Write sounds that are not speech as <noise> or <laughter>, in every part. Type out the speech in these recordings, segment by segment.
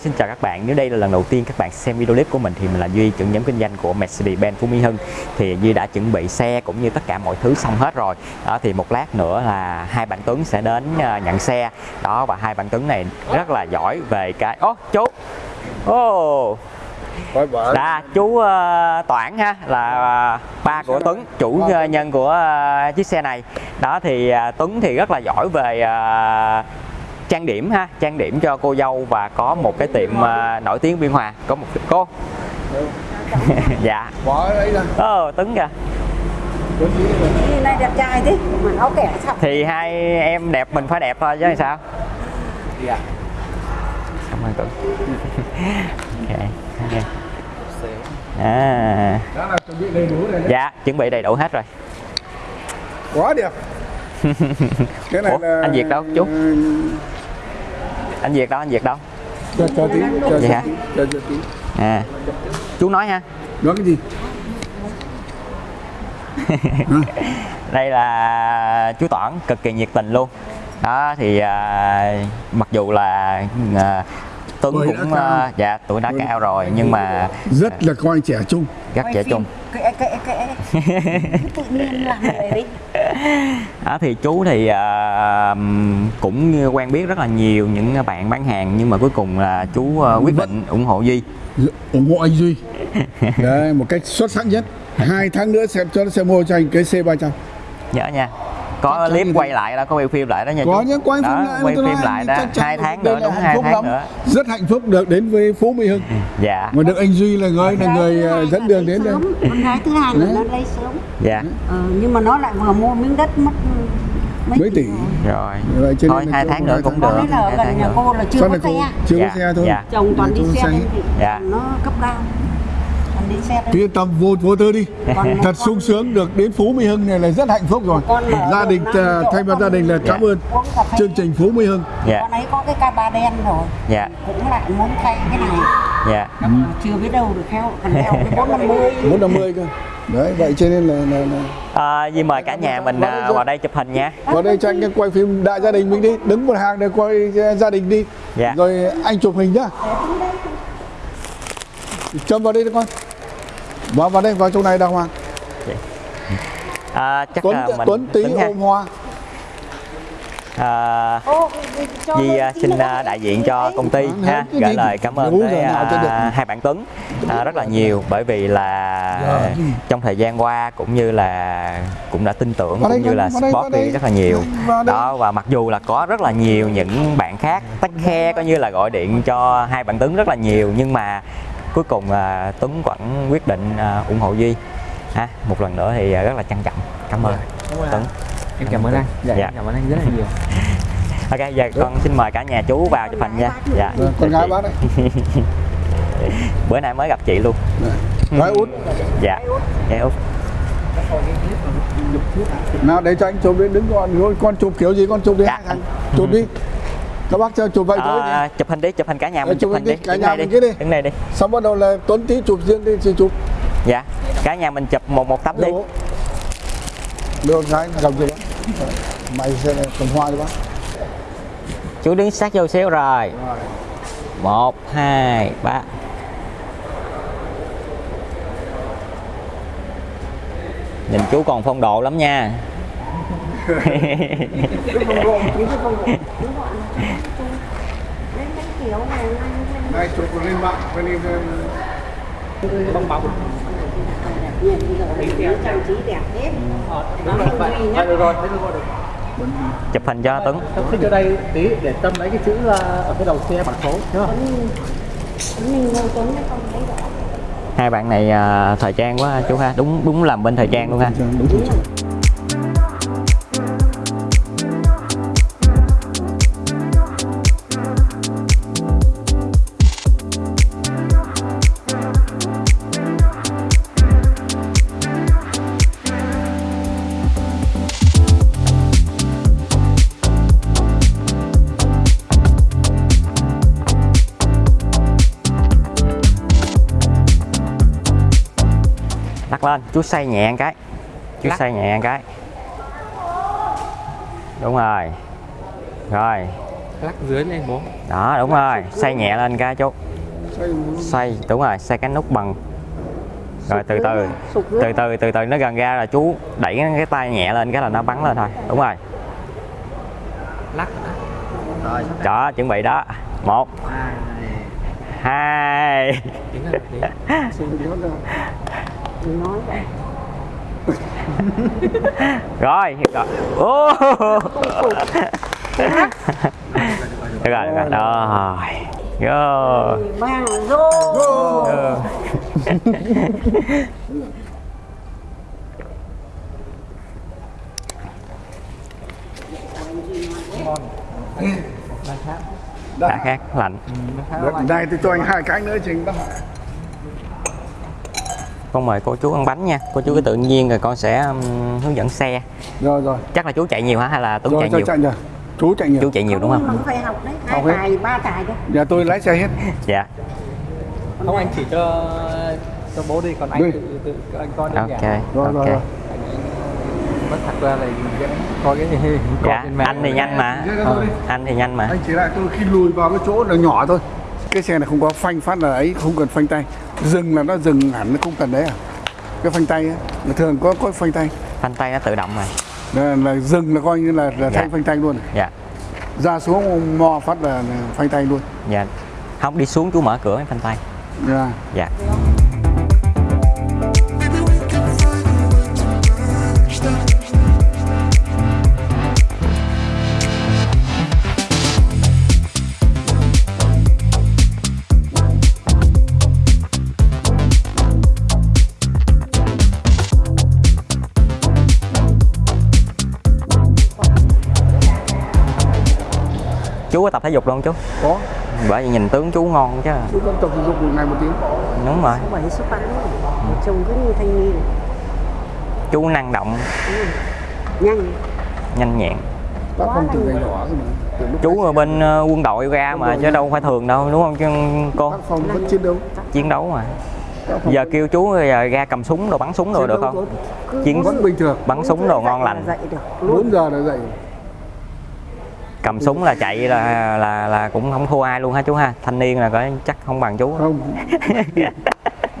xin chào các bạn. Nếu đây là lần đầu tiên các bạn xem video clip của mình thì mình là Duy, trưởng nhóm kinh doanh của Mercedes-Benz Phú Mỹ Hưng. Thì Duy đã chuẩn bị xe cũng như tất cả mọi thứ xong hết rồi. Đó thì một lát nữa là hai bạn Tuấn sẽ đến ờ, nhận xe. Đó và hai bạn Tuấn này rất là giỏi về cái Ô, chú. Ô. Bà Đã chú ờ, Toản ha là ờ, ba của Tuấn, chủ ờ, nhân của ờ, chiếc xe này. Đó thì ờ, Tuấn thì rất là giỏi về ờ, trang điểm ha, trang điểm cho cô dâu và có một cái tiệm ờ, nổi tiếng Biên Hòa, có một cô. <laughs> dạ. bỏ ấy ra Ồ, Tuấn kìa. Này đẹp trai thế mà áo kẻ sao Thì hai em đẹp mình phải đẹp thôi chứ sao? Dạ. Cảm ơn Tuấn. <laughs> ok. ok. À, chuẩn bị đầy đủ rồi đấy dạ, chuẩn bị đầy đủ hết rồi. quá đẹp <laughs> cái này Ủa, là anh Việt đâu, chú? Anh Việt đâu, anh Việt đâu? cho cho tí cho Vậy cho hả? tí cho cho tí À. Chú nói ha. nói cái gì <laughs> đây là chú Toản cực kỳ nhiệt tình luôn đó thì à, mặc dù là à, Tuấn cũng à, dạ tuổi đã Tuổi đã- cao rồi nhưng mà rất là coi trẻ trung rất trẻ trung kệ kệ kệ. <laughs> Tự nhiên làm vậy đi. Đó thì chú thì à, cũng quen biết rất là nhiều những bạn bán hàng nhưng mà cuối cùng là chú à, quyết định ủng hộ Duy. Ủng hộ anh Duy. <laughs> Đấy một cách xuất sắc nhất. Hai tháng nữa sẽ cho sẽ mua cho anh cái C 300 nhớ nha có clip quay lại đó có quay phim lại đó nha có chú. những quay phim Đó, lại quay phim lại đó. chắc chắn hai tháng nữa đúng hai tháng lắm. nữa. Rất hạnh phúc được đến với Phú Mỹ Hưng. Dạ. Mà được anh Duy là người là người ờ, dẫn đường đến đây. con gái thứ hai là nó lấy sớm. Dạ. Ờ, nhưng mà nó lại vừa mua miếng đất mất mấy tỷ rồi. Nên thôi hai tháng nữa cũng được. Hai tháng nhà nữa. cô là chưa có xe chưa có xe thôi? Chồng toàn đi xe Dạ. nó cấp cao đi xe Cứ yên tâm vô vô tư đi. Còn thật con- sung sướng được đến Phú Mỹ Hưng này là rất hạnh phúc rồi. Gia đình ờ, thay mặt gia đình là cảm ơn chương trình Phú Mỹ Hưng. Dạ. con ấy có cái ca ba đen rồi. Dạ. Cũng lại muốn thay cái này. Dạ. Chưa biết đâu được theo còn theo cái bốn năm mươi. <laughs> 450 cơ. Đấy vậy cho nên là, là, là À, Di mời cả nhà mình à, vào đây chụp hình nha. vào đây cho anh cái quay phim đại gia đình mình đi. Đứng một hàng để quay gia đình đi. Dạ. rồi anh chụp hình nhá. Châm vào đây đi con vào vào đây vào chỗ này đàng hoàng À, chắc Tuấn là mình Tuấn tí ha. ôm hoa. À, Di à, xin à, đại diện cho công ty ha. Gửi lời cảm ơn tới à, hai bạn Tuấn. À, rất là nhiều bởi vì là Dạ. trong thời gian qua cũng như là cũng đã tin tưởng cũng như là support đi rất là nhiều. Đó và mặc dù là có rất là nhiều những bạn khác tách khe coi như là gọi điện cho hai bạn Tuấn rất là nhiều nhưng mà cuối cùng à, Tuấn vẫn quyết định à, ủng hộ Duy. Ha một lần nữa thì à, rất là trân trọng. Cảm ơn. Tuấn. Em cảm ơn anh. Dạ, Dạ. cảm ơn anh rất là nhiều. <laughs> Ok giờ con xin mời cả nhà chú vào chụp hình nha. Dạ. Rồi, con gái bác đấy. <laughs> Bữa nay mới gặp chị luôn. Gái út. Dạ. Dạ út. Nào để cho anh chụp đi. Đứng con con chụp kiểu gì con chụp đi. Dạ. thằng chụp đi các bác cho chụp vậy thôi à, chụp hình đi chụp hình cả nhà mình chụp chụp hình đi đi, cả nhà mình đi đi. đứng đây đi. Xong bắt đầu là Tuấn tí chụp riêng đi chị chụp. Dạ cả nhà mình chụp một một tấm đi. Được. Được gái cầm cho bác mày sẽ cầm hoa cho bác. Chú đứng sát vô xíu rồi. Một hai ba. Nhìn chú còn phong độ lắm nha kiểu này này chụp lên mạng bên đi bong bóng trang trí đẹp hết đúng rồi chụp hình cho Tuấn. Tôi thích cho đây tí để tâm lấy cái chữ ờ, ở cái đầu xe bằng số nhá tuấn hai bạn này à, thời trang quá chú ha. Đúng đúng làm bên thời trang luôn ha. Đúng rồi chú xoay nhẹ một cái. Chú xoay nhẹ một cái. Đúng rồi. Rồi. Lắc dưới lên bố. Đó đúng rồi. xoay nhẹ lên cái chú. Xoay xoay đúng rồi xoay cái nút bằng. Rồi từ từ. từ từ từ từ nó gần ra là chú đẩy cái tay nhẹ lên cái là nó bắn lên thôi. Đúng rồi. Lắc rồi sắp đó chuẩn bị đó. Một hai <laughs> ra. nói vậy. <laughs> Rồi rồi. Ô. được rồi được rồi. Rồi. Đã khác lạnh. Được, Này thì cho anh hai cái nữa anh bắt con mời cô chú ăn bánh nha. Cô chú cứ tự nhiên rồi con sẽ um, hướng dẫn xe. Rồi rồi. Chắc là chú chạy nhiều hả hay là tuấn chạy nhiều? chạy Chú chạy nhiều. Chú chạy nhiều đúng không? Không phải học đấy. Hai tài ba tài đấy Nhà tôi lái xe hết. <laughs> Dạ. Không anh chỉ cho cho bố đi còn anh Đi. tự tự anh coi đơn ok giản. Rồi, ok. rồi, rồi. mất thật ra là coi cái gì <laughs> coi dạ mạng. anh thì nhanh mà. Đi. anh thì nhanh mà. Anh chỉ lại tôi khi lùi vào cái chỗ là nhỏ thôi. Cái xe này không có phanh phát là ấy Không cần phanh tay Dừng là nó dừng hẳn nó không cần đấy à? Cái phanh tay á là thường có có phanh tay? Phanh tay nó tự động rồi là, là dừng là coi như là, là Dạ. thay phanh tay luôn dạ. Ra xuống mò phát là, phanh tay luôn. Dạ. Không đi xuống chú mở cửa phanh tay. Dạ. dạ chú có tập thể dục luôn chú? Có. Bởi vì nhìn tướng chú ngon chứ. Chú có tập thể dục một ngày một tiếng. Đúng rồi. Bảy số tám chồng cứ như thanh niên. Chú năng động. Nhanh. Nhanh nhẹn. Tác không từ ngày nhỏ rồi chú ở bên ờ, quân đội ra mà chứ đâu phải thường đâu đúng không chứ cô? Tác phong vẫn chiến đấu. Chiến đấu mà. Giờ kêu chú giờ ra cầm súng đồ bắn súng đồ chiến được không? Chiến- vẫn bình thường. bắn súng đồ ngon lành. là dậy được luôn. 4 giờ là dậy cầm súng là chạy là là là cũng không thua ai luôn hả chú ha? Thanh niên là có chắc không bằng chú. Không. <laughs>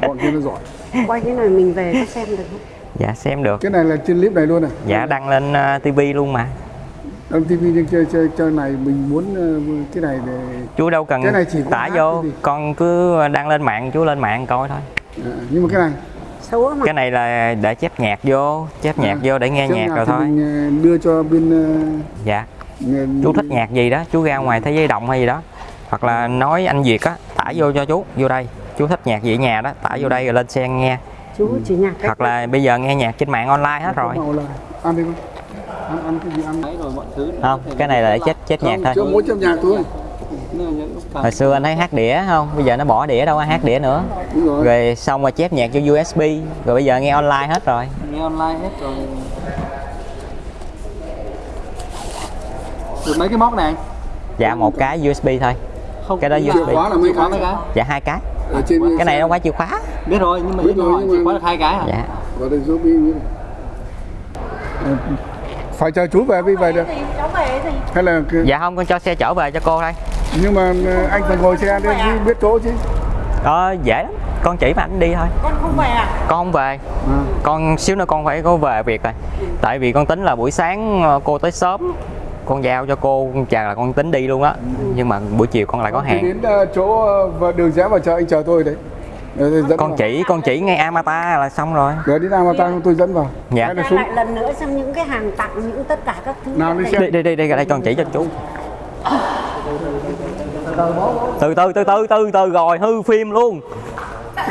Bọn kia nó giỏi. Quay cái này mình về có xem được không? Dạ xem được. Cái này là trên clip này luôn này dạ đăng lên uh, tivi luôn mà. Đăng TV nhưng chơi chơi chơi này mình muốn ờ, cái này để chú đâu cần Cái này chỉ tải vô con cứ đăng lên mạng chú lên mạng coi thôi. À, nhưng mà cái này? Xấu mà. Cái này là để chép nhạc vô chép nhạc À, vô để nghe nhạc nào rồi thì thôi. mình ờ, đưa cho bên dạ. ờ, chú thích nhạc gì đó chú ra ngoài thế giới động hay gì đó. Hoặc là nói anh Việt á tải vô cho chú vô đây. Chú thích nhạc gì ở nhà đó tải vô đây rồi lên xe nghe. Chú chỉ nhạc hoặc là bây giờ nghe nhạc trên mạng online hết rồi. Màu là ăn đi con ăn ăn cái gì ăn đấy rồi mọi thứ không cái này là để chết chết nhạc thôi. Trong nhạc thôi. Hồi xưa anh thấy hát đĩa không? Bây giờ nó bỏ đĩa đâu có hát đĩa nữa. Rồi. Xong rồi chép nhạc cho USB rồi bây giờ nghe online hết rồi. Nghe online hết rồi được mấy cái móc này? Dạ một cái USB thôi. Không Cái đó chìa USB. khóa là mấy khóa cái? dạ hai cái. Ở trên cái này nó quá chìa khóa. Biết rồi nhưng mà Biết rồi, mà- có được hai cái à dạ. Vào đây giúp đi Ờ, phải chờ chú về mới về được. Cháu về thì hay là dạ không con cho xe chở về cho cô thôi. Nhưng mà ờ, anh phải ngồi xe đi chứ biết chỗ chứ. Đó dễ lắm. Con chỉ mà anh đi thôi. Con không về à? Con không về. À, con xíu nữa con phải có về việc rồi. Tại vì con tính là buổi sáng ờ, cô tới sớm con giao cho cô chà là con tính đi luôn á. Nhưng mà buổi chiều con lại có hàng. Đến ờ, chỗ ờ, đường rẽ vào chợ anh chờ tôi đấy. Ờ, dẫn con vào. chỉ con chỉ ngay Amata là xong rồi. Rồi đến Amata tôi dẫn vào. Dạ. hay là ra xuống. lại lần nữa xem những cái hàng tặng những tất cả các thứ Nào đi đây. xem. đi đi đi đi đây con chỉ cho chú. Từ từ từ từ từ từ rồi hư phim luôn. <laughs>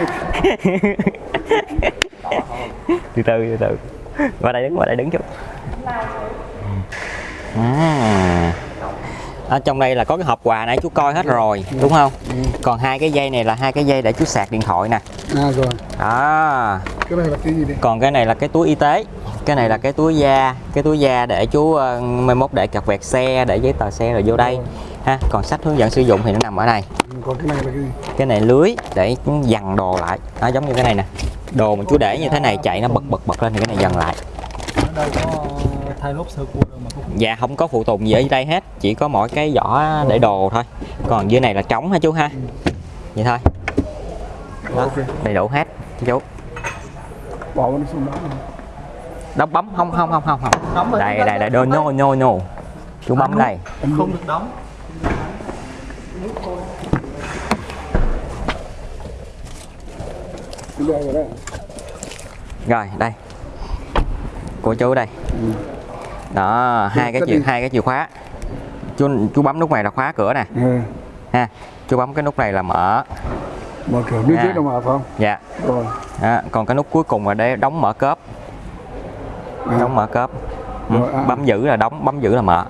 Từ từ từ từ. Qua đây đứng qua đây đứng chút à. ở trong đây là có cái hộp quà nãy chú coi hết rồi đúng không? Còn hai cái dây này là hai cái dây để chú sạc điện thoại nè. À rồi. Đó cái này là cái gì đây còn cái này là cái túi y tế. Cái này là cái túi da cái túi da để chú uh, mai mốt để cặp vẹt xe để giấy tờ xe rồi vô đây. Ha còn sách hướng dẫn sử dụng thì nó nằm ở đây. Còn cái này là cái gì? Cái này lưới để dằn đồ lại. Nó giống như cái này nè. Đồ mà chú để như thế này chạy nó bật bật bật lên thì cái này dần lại. Ở đây có thay lốp sơ cua đâu mà không dạ không có phụ tùng gì ở đây hết chỉ có mỗi cái vỏ để đồ thôi. Còn dưới này là trống hả chú ha? Vậy thôi. Đó, đầy đủ hết chú. Bỏ nó xuống đó. Đóng bấm không không không không không. Đây đây đây no no no no chú bấm đây. không được đóng. Rồi đây. Của chú đây đó hai cái chìa hai cái chìa khóa. Chú chú bấm nút này là khóa cửa nè. Ừ. ha chú bấm cái nút này là mở. Mở cửa. À. đâu mà phải không? Dạ. Rồi. Đó. còn cái nút cuối cùng là để đóng mở cớp À. đóng mở cớp ừ. À. bấm giữ là đóng bấm giữ là mở.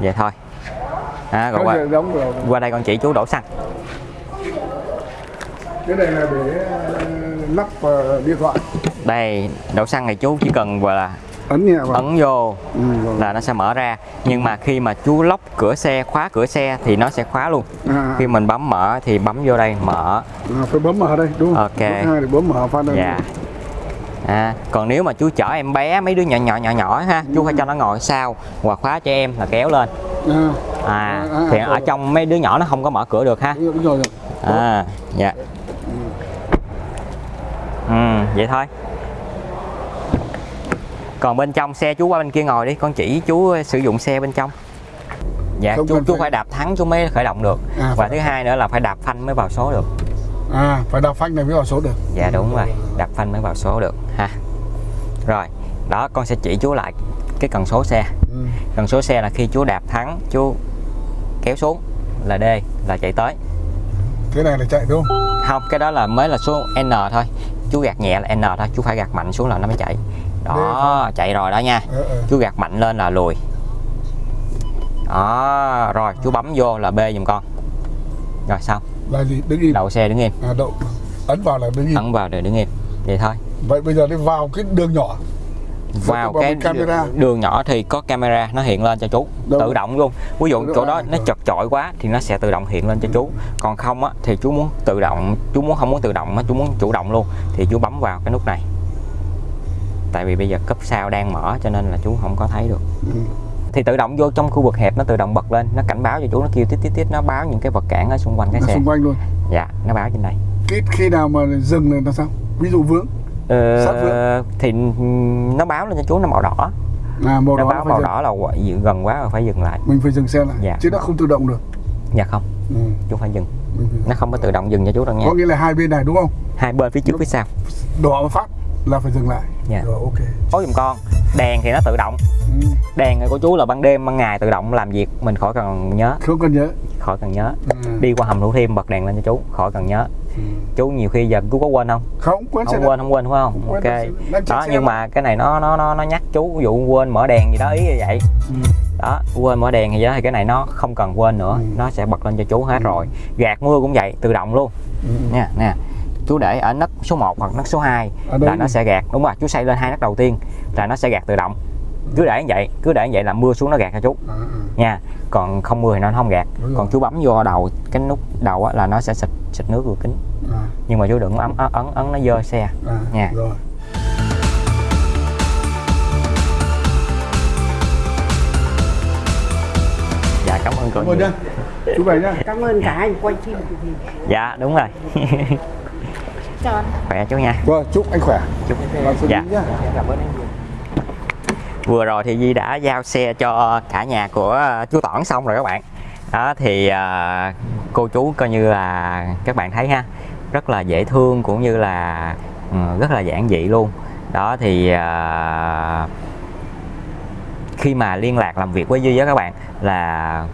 Vậy thôi. À, rồi qua, đóng rồi. qua đây con chỉ chú đổ xăng. Cái này là để ờ, lắp vào điện thoại. Đây đổ xăng này chú chỉ cần gọi là ấn nhẹ vào ấn vô. Ừ, rồi. là nó sẽ mở ra. Nhưng mà khi mà chú lóc cửa xe khóa cửa xe thì nó sẽ khóa luôn. À, khi mình bấm mở thì bấm vô đây mở. À, phải bấm mở đây đúng không? Ok. Hai thì bấm mở phát đây dạ. À, còn nếu mà chú chở em bé mấy đứa nhỏ nhỏ nhỏ nhỏ ha chú phải cho nó ngồi sau hoặc khóa cho em là kéo lên. À, à, À, à, thì à, ở trong mấy đứa nhỏ nó không có mở cửa được ha. Đúng rồi, rồi. à dạ. Ừ vậy thôi còn bên trong xe chú qua bên kia ngồi đi con chỉ chú sử dụng xe bên trong. Dạ Không chú chú phải- đạp thắng chú mới khởi động được. À, và thứ hai nữa là phải đạp phanh mới vào số được. À phải đạp phanh này mới vào số được. Dạ đúng rồi. Đạp phanh mới vào số được ha. Rồi đó con sẽ chỉ chú lại cái cần số xe. Ừ. cần số xe là khi chú đạp thắng chú kéo xuống là D là chạy tới. Cái này là chạy đúng không? Không cái đó là mới là số N thôi. Chú gạt nhẹ là N thôi chú phải gạt mạnh xuống là nó mới chạy đó chạy rồi đó nha. Ờ, ờ. chú gạt mạnh lên là lùi. Đó rồi chú bấm vô là B giùm con. Rồi xong là gì? Đứng im. Đậu xe đứng im. À đậu. Ấn vào là đứng im. Ấn vào rồi đứng im. Vậy thôi. Vậy bây giờ đi vào cái đường nhỏ. Vào vào cái camera. đường nhỏ thì có camera nó hiện lên cho chú. Đâu? tự động luôn. Ví dụ Tự động, chỗ đó nó chật chội quá thì nó sẽ tự động hiện lên cho chú. Còn không á thì chú muốn tự động chú muốn không muốn tự động chú muốn chủ động luôn. Thì chú bấm vào cái nút này tại vì bây giờ cấp sao đang mở cho nên là chú không có thấy được. Ừ. thì tự động vô trong khu vực hẹp nó tự động bật lên nó cảnh báo cho chú nó kêu tít tít tít nó báo những cái vật cản ở xung quanh cái nó xe. xung quanh luôn. Dạ nó báo trên đây. Cái khi nào mà dừng là sao? Ví dụ vướng. Ờ, vướng. thì nó báo lên cho chú nó màu đỏ. À màu nó đỏ báo màu dừng. đỏ là gần quá rồi phải dừng lại. Mình phải dừng xe lại Dạ. chứ nó không tự động được. Dạ không. Ừ. chú phải dừng. Nó không có tự động dừng cho chú đâu nha. Có nghĩa là hai bên này đúng không? Hai bên phía trước phía sau. Đỏ một phát là phải dừng lại Dạ. rồi ok có giùm con đèn thì nó tự động ừ. đèn của chú là ban đêm ban ngày tự động làm việc mình khỏi cần nhớ không cần nhớ khỏi cần nhớ ừ. đi qua hầm thủ thiêm bật đèn lên cho chú khỏi cần nhớ Ừ. chú nhiều khi giờ chú có quên không không quên không quên không quên phải không quên, ok đó nhưng mà. mà cái này nó nó nó nó nhắc chú ví dụ quên mở đèn gì đó ý như vậy Ừ. đó quên mở đèn gì đó thì cái này nó không cần quên nữa Ừ. nó sẽ bật lên cho chú hết Ừ. rồi gạt mưa cũng vậy tự động luôn Ừ. nha nè chú để ở nấc số 1 hoặc nấc số 2 Ở đây là nó sẽ gạt. Đúng rồi chú xây lên hai nấc đầu tiên là nó sẽ gạt tự động. Cứ để như vậy cứ để như vậy là mưa xuống nó gạt cho chú. À, à. nha còn không mưa thì nó không gạt. Đúng rồi. còn chú bấm vô đầu cái nút đầu á, là nó sẽ xịt xịt nước vô kính. À, nhưng mà chú đừng ấn ấn ấn, ấn nó dơ xe. À, Nha. rồi. Dạ cảm ơn cô cảm ơn chú về nhá cảm ơn cả anh. Quay phim dạ đúng rồi <laughs> anh. Khỏe chú nha. Rồi chúc anh khỏe. Chúc. Lý dạ. nhá cảm ơn anh nhiều. Vừa rồi thì Di đã giao xe cho cả nhà của ờ, chú Toản xong rồi các bạn. Đó thì ờ, cô chú coi như là các bạn thấy ha rất là dễ thương cũng như là ừ, rất là giản dị luôn. Đó thì ờ, khi mà liên lạc làm việc với Duy á các bạn là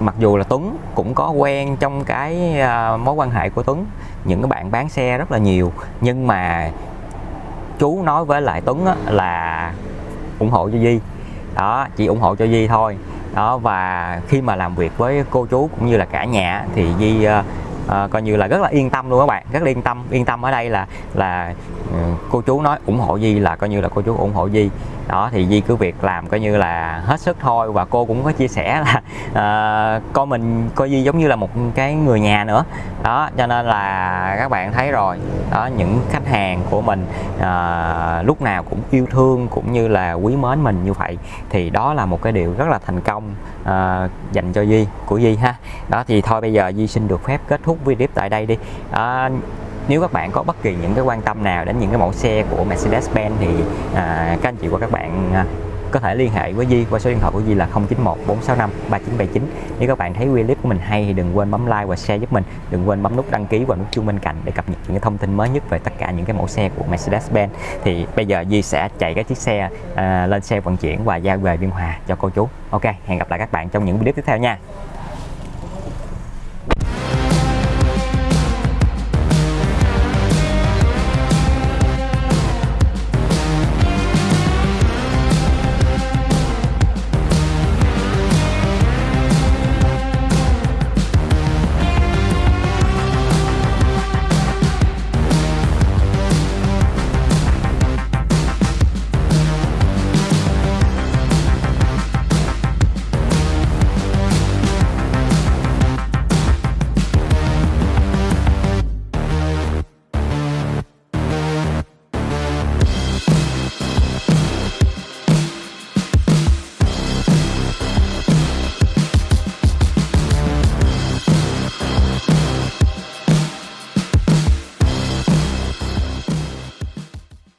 mặc dù là Tuấn cũng có quen trong cái mối quan hệ của Tuấn những cái bạn bán xe rất là nhiều nhưng mà chú nói với lại Tuấn á, là ủng hộ cho Di. Đó chỉ ủng hộ cho Di thôi. Đó và khi mà làm việc với cô chú cũng như là cả nhà thì Di uh, uh, coi như là rất là yên tâm luôn các bạn. Rất là yên tâm. Yên tâm ở đây là là uh, cô chú nói ủng hộ Di là coi như là cô chú ủng hộ Di đó thì Di cứ việc làm coi như là hết sức thôi. Và cô cũng có chia sẻ là <laughs> ờ, uh, con mình coi Di giống như là một cái người nhà nữa. Đó cho nên là các bạn thấy rồi. Đó những khách hàng của mình uh, lúc nào cũng yêu thương cũng như là quý mến mình như vậy. Thì đó là một cái điều rất là thành công uh, dành cho Di của Di ha. Đó thì thôi bây giờ Di xin được phép kết thúc video tại đây đi. Uh, nếu các bạn có bất kỳ những cái quan tâm nào đến những cái mẫu xe của Mercedes-Benz thì à, các anh chị và các bạn à, có thể liên hệ với Di qua số điện thoại của Di là 091 465 3979 nếu các bạn thấy video clip của mình hay thì đừng quên bấm like và share giúp mình. Đừng quên bấm nút đăng ký và nút chuông bên cạnh để cập nhật những cái thông tin mới nhất về tất cả những cái mẫu xe của Mercedes-Benz. Thì bây giờ Di sẽ chạy cái chiếc xe à, lên xe vận chuyển và giao về Biên Hòa cho cô chú. Ok hẹn gặp lại các bạn trong những video tiếp theo nha.